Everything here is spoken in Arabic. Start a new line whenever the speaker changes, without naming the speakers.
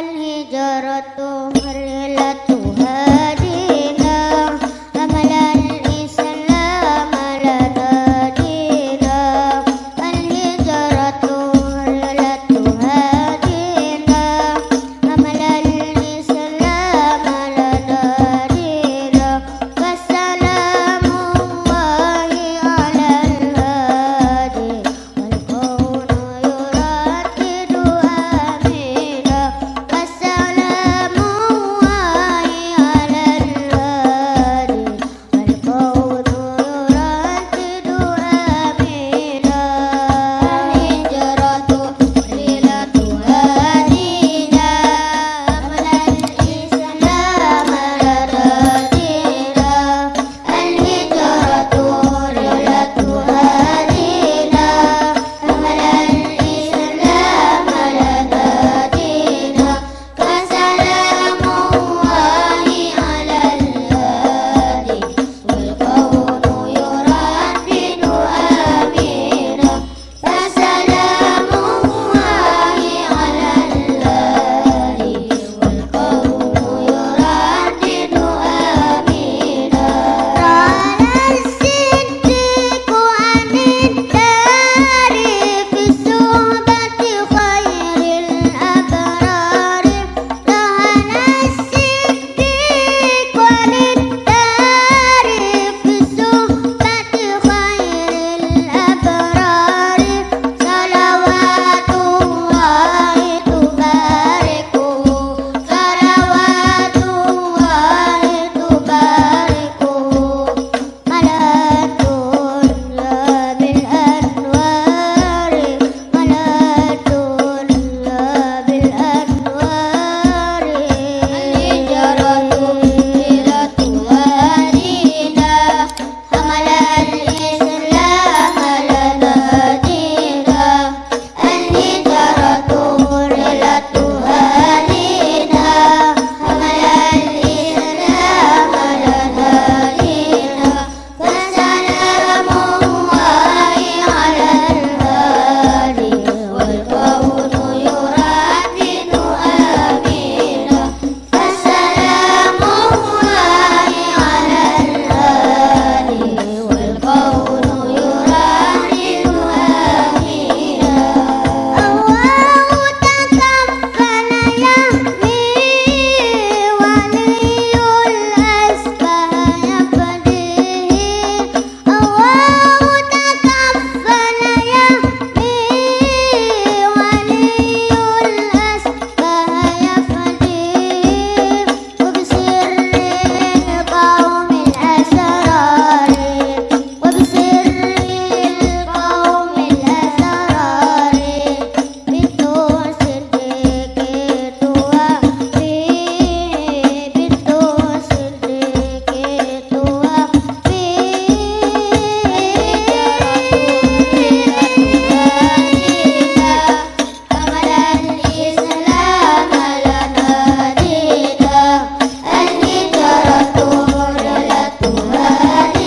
الهجرة رحلتها Hare